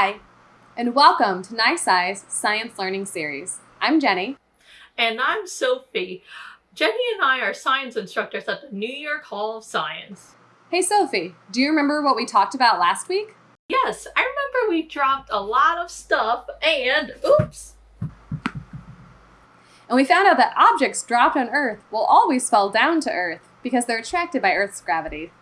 Hi, and welcome to NYSCI's Science Learning Series. I'm Jenny. And I'm Sophie. Jenny and I are science instructors at the New York Hall of Science. Hey Sophie, do you remember what we talked about last week? Yes, I remember we dropped a lot of stuff and oops. And we found out that objects dropped on Earth will always fall down to Earth because they're attracted by Earth's gravity.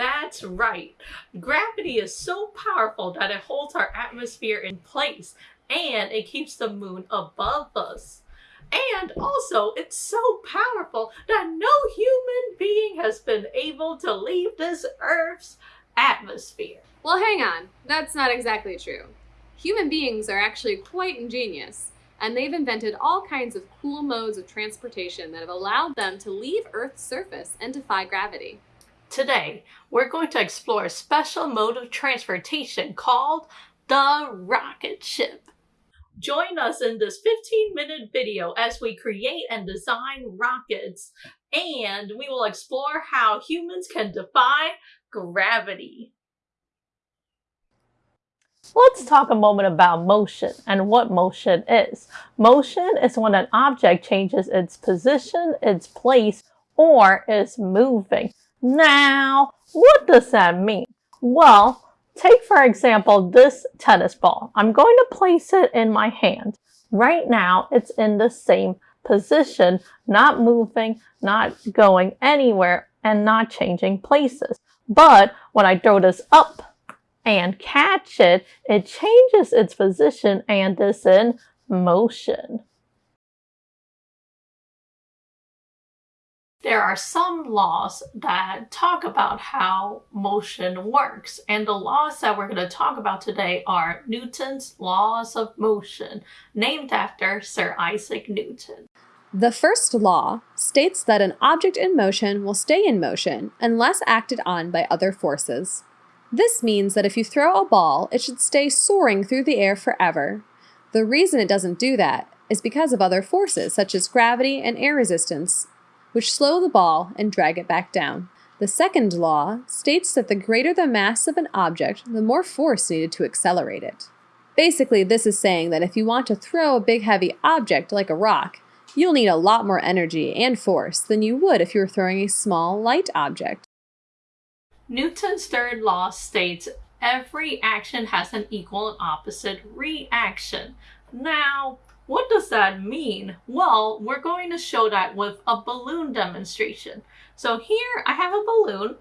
That's right. Gravity is so powerful that it holds our atmosphere in place and it keeps the moon above us. And also, it's so powerful that no human being has been able to leave this Earth's atmosphere. Well, hang on. That's not exactly true. Human beings are actually quite ingenious, and they've invented all kinds of cool modes of transportation that have allowed them to leave Earth's surface and defy gravity. Today, we're going to explore a special mode of transportation called the rocket ship. Join us in this 15 minute video as we create and design rockets and we will explore how humans can defy gravity. Let's talk a moment about motion and what motion is. Motion is when an object changes its position, its place, or is moving. Now, what does that mean? Well, take for example this tennis ball. I'm going to place it in my hand. Right now, it's in the same position, not moving, not going anywhere, and not changing places. But when I throw this up and catch it, it changes its position and is in motion. There are some laws that talk about how motion works, and the laws that we're going to talk about today are Newton's laws of motion, named after Sir Isaac Newton. The first law states that an object in motion will stay in motion unless acted on by other forces. This means that if you throw a ball, it should stay soaring through the air forever. The reason it doesn't do that is because of other forces such as gravity and air resistance, which slow the ball and drag it back down. The second law states that the greater the mass of an object, the more force needed to accelerate it. Basically, this is saying that if you want to throw a big heavy object like a rock, you'll need a lot more energy and force than you would if you were throwing a small, light object. Newton's third law states every action has an equal and opposite reaction. Now, what does that mean? Well, we're going to show that with a balloon demonstration. So here I have a balloon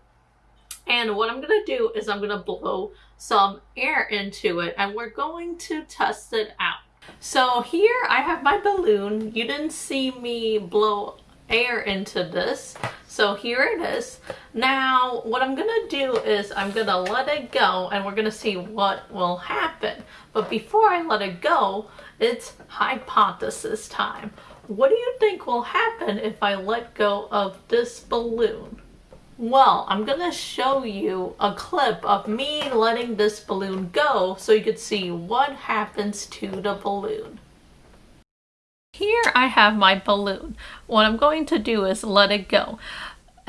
and what I'm going to do is I'm going to blow some air into it and we're going to test it out. So here I have my balloon. You didn't see me blow air into this. So here it is. Now, what I'm gonna do is I'm gonna let it go and we're gonna see what will happen. But before I let it go, it's hypothesis time. What do you think will happen if I let go of this balloon? Well, I'm gonna show you a clip of me letting this balloon go so you could see what happens to the balloon. Here I have my balloon. What I'm going to do is let it go.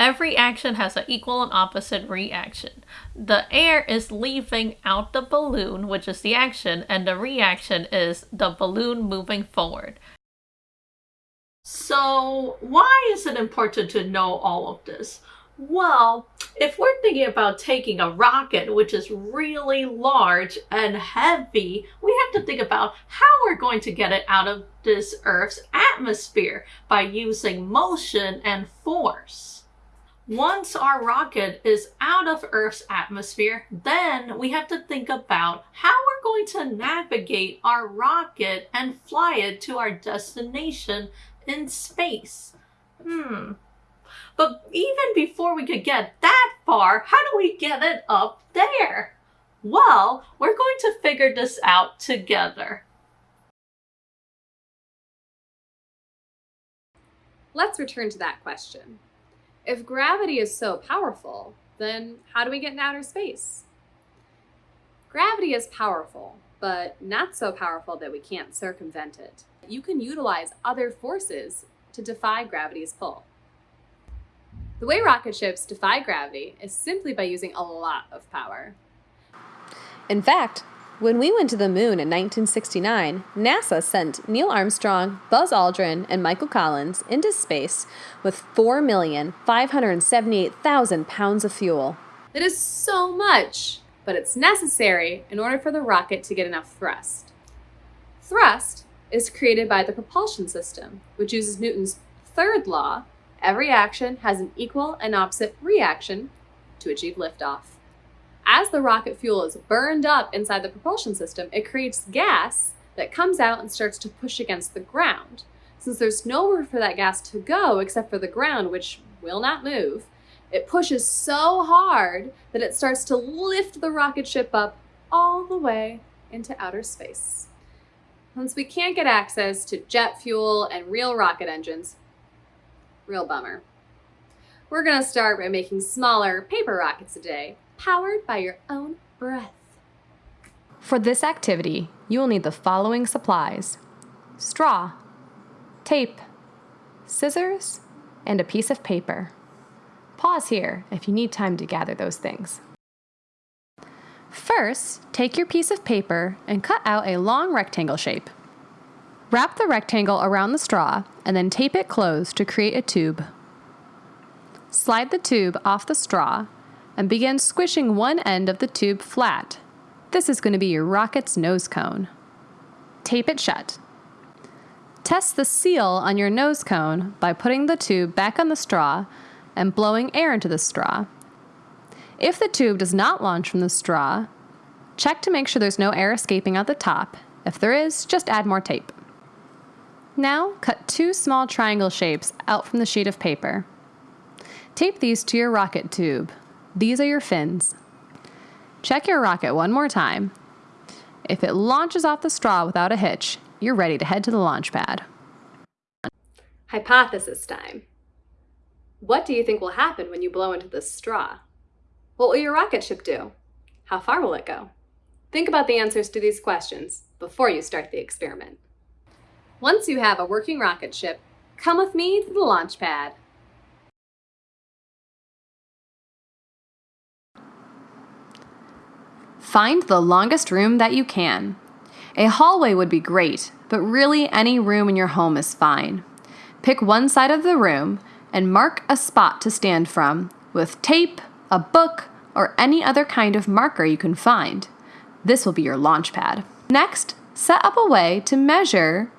Every action has an equal and opposite reaction. The air is leaving out the balloon, which is the action, and the reaction is the balloon moving forward. So why is it important to know all of this? Well, if we're thinking about taking a rocket, which is really large and heavy, we have to think about how we're going to get it out of this Earth's atmosphere by using motion and force. Once our rocket is out of Earth's atmosphere, then we have to think about how we're going to navigate our rocket and fly it to our destination in space. Hmm, but even before we could get that far, how do we get it up there? Well, we're going to figure this out together. Let's return to that question. If gravity is so powerful, then how do we get in outer space? Gravity is powerful, but not so powerful that we can't circumvent it. You can utilize other forces to defy gravity's pull. The way rocket ships defy gravity is simply by using a lot of power. In fact, when we went to the moon in 1969, NASA sent Neil Armstrong, Buzz Aldrin, and Michael Collins into space with 4,578,000 pounds of fuel. That is so much, but it's necessary in order for the rocket to get enough thrust. Thrust is created by the propulsion system, which uses Newton's third law every action has an equal and opposite reaction to achieve liftoff. As the rocket fuel is burned up inside the propulsion system, it creates gas that comes out and starts to push against the ground. Since there's nowhere for that gas to go except for the ground, which will not move, it pushes so hard that it starts to lift the rocket ship up all the way into outer space. Since we can't get access to jet fuel and real rocket engines, real bummer. We're gonna start by making smaller paper rockets today, powered by your own breath. For this activity, you will need the following supplies. Straw, tape, scissors, and a piece of paper. Pause here if you need time to gather those things. First, take your piece of paper and cut out a long rectangle shape. Wrap the rectangle around the straw and then tape it closed to create a tube. Slide the tube off the straw and begin squishing one end of the tube flat. This is going to be your rocket's nose cone. Tape it shut. Test the seal on your nose cone by putting the tube back on the straw and blowing air into the straw. If the tube does not launch from the straw, check to make sure there's no air escaping out the top. If there is, just add more tape. Now, cut two small triangle shapes out from the sheet of paper. Tape these to your rocket tube. These are your fins. Check your rocket one more time. If it launches off the straw without a hitch, you're ready to head to the launch pad. Hypothesis time. What do you think will happen when you blow into this straw? What will your rocket ship do? How far will it go? Think about the answers to these questions before you start the experiment. Once you have a working rocket ship, come with me to the launch pad. Find the longest room that you can. A hallway would be great, but really any room in your home is fine. Pick one side of the room and mark a spot to stand from with tape, a book, or any other kind of marker you can find. This will be your launch pad. Next, set up a way to measure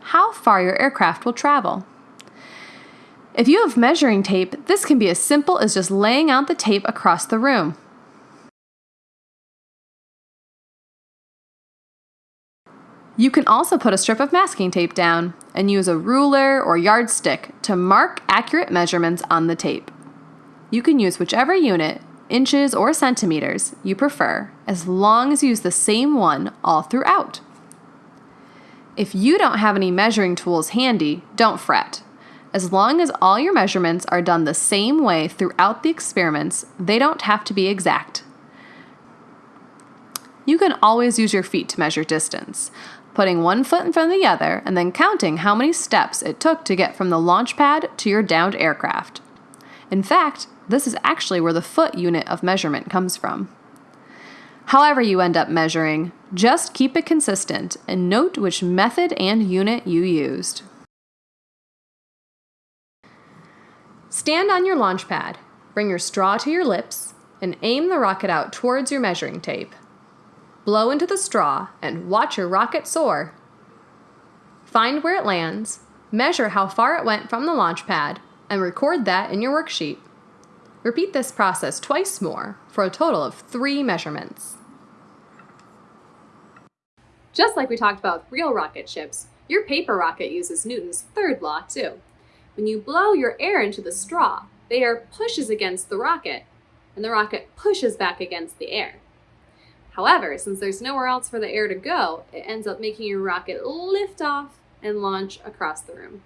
how far your aircraft will travel. If you have measuring tape, this can be as simple as just laying out the tape across the room. You can also put a strip of masking tape down and use a ruler or yardstick to mark accurate measurements on the tape. You can use whichever unit, inches or centimeters, you prefer, as long as you use the same one all throughout. If you don't have any measuring tools handy, don't fret. As long as all your measurements are done the same way throughout the experiments, they don't have to be exact. You can always use your feet to measure distance, putting one foot in front of the other, and then counting how many steps it took to get from the launch pad to your downed aircraft. In fact, this is actually where the foot unit of measurement comes from. However, you end up measuring, just keep it consistent and note which method and unit you used. Stand on your launch pad, bring your straw to your lips, and aim the rocket out towards your measuring tape blow into the straw, and watch your rocket soar. Find where it lands, measure how far it went from the launch pad, and record that in your worksheet. Repeat this process twice more for a total of three measurements. Just like we talked about with real rocket ships, your paper rocket uses Newton's third law too. When you blow your air into the straw, the air pushes against the rocket, and the rocket pushes back against the air. However, since there's nowhere else for the air to go, it ends up making your rocket lift off and launch across the room.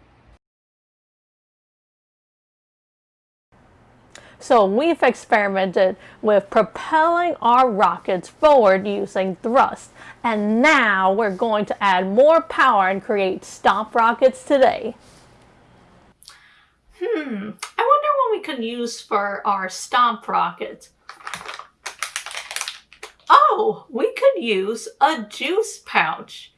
So we've experimented with propelling our rockets forward using thrust. And now we're going to add more power and create stomp rockets today. Hmm, I wonder what we can use for our stomp rockets. Oh, we could use a juice pouch.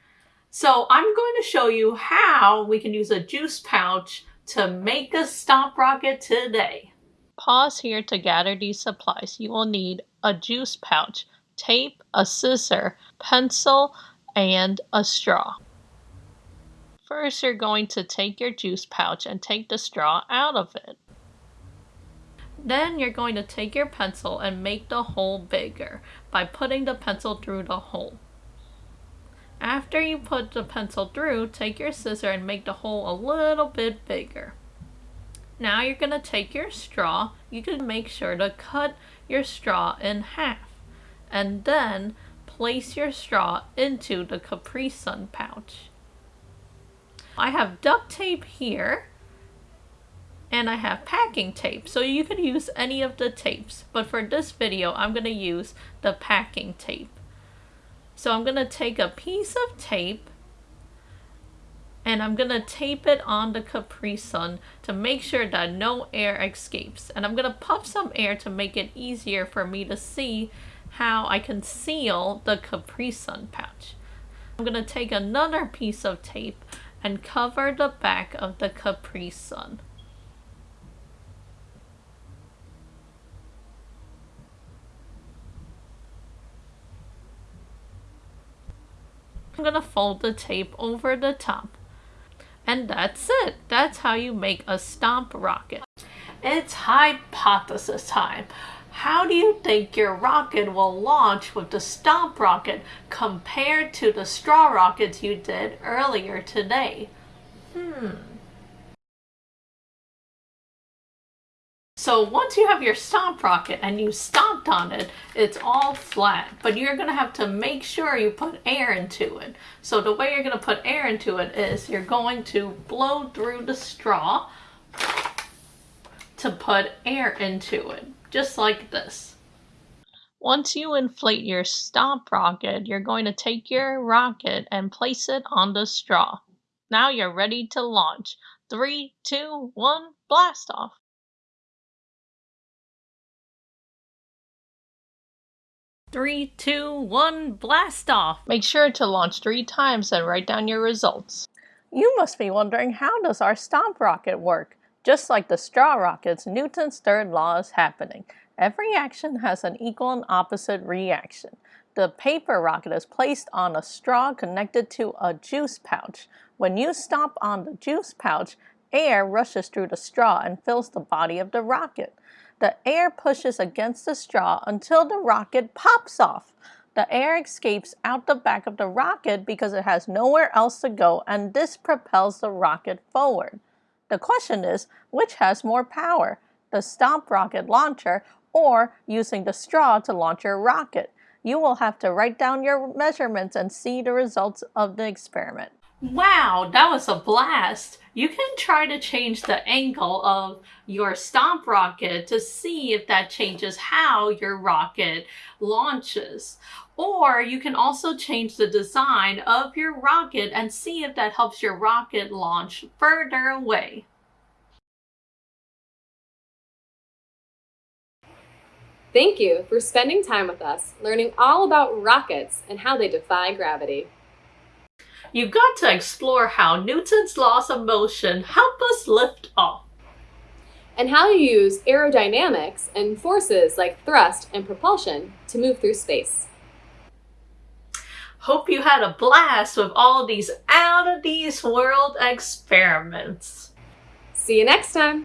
So I'm going to show you how we can use a juice pouch to make a stomp rocket today. Pause here to gather these supplies. You will need a juice pouch, tape, a scissor, pencil, and a straw. First, you're going to take your juice pouch and take the straw out of it. Then you're going to take your pencil and make the hole bigger by putting the pencil through the hole. After you put the pencil through, take your scissor and make the hole a little bit bigger. Now you're going to take your straw. You can make sure to cut your straw in half. And then place your straw into the Capri Sun pouch. I have duct tape here and I have packing tape. So you could use any of the tapes, but for this video, I'm going to use the packing tape. So I'm going to take a piece of tape and I'm going to tape it on the Capri Sun to make sure that no air escapes. And I'm going to puff some air to make it easier for me to see how I can seal the Capri Sun pouch. I'm going to take another piece of tape and cover the back of the Capri Sun. I'm gonna fold the tape over the top. And that's it. That's how you make a stomp rocket. It's hypothesis time. How do you think your rocket will launch with the stomp rocket compared to the straw rockets you did earlier today? Hmm. So once you have your stomp rocket and you stomped on it, it's all flat, but you're gonna have to make sure you put air into it. So the way you're gonna put air into it is you're going to blow through the straw to put air into it, just like this. Once you inflate your stomp rocket, you're going to take your rocket and place it on the straw. Now you're ready to launch. Three, two, one, blast off. Three, two, one, blast off! Make sure to launch three times and write down your results. You must be wondering how does our stomp rocket work? Just like the straw rockets, Newton's third law is happening. Every action has an equal and opposite reaction. The paper rocket is placed on a straw connected to a juice pouch. When you stomp on the juice pouch, air rushes through the straw and fills the body of the rocket. The air pushes against the straw until the rocket pops off. The air escapes out the back of the rocket because it has nowhere else to go and this propels the rocket forward. The question is, which has more power? The stomp rocket launcher or using the straw to launch your rocket? You will have to write down your measurements and see the results of the experiment. Wow, that was a blast! You can try to change the angle of your stomp rocket to see if that changes how your rocket launches. Or you can also change the design of your rocket and see if that helps your rocket launch further away. Thank you for spending time with us, learning all about rockets and how they defy gravity. You've got to explore how Newton's laws of motion help us lift off. And how you use aerodynamics and forces like thrust and propulsion to move through space. Hope you had a blast with all these out of these world experiments. See you next time.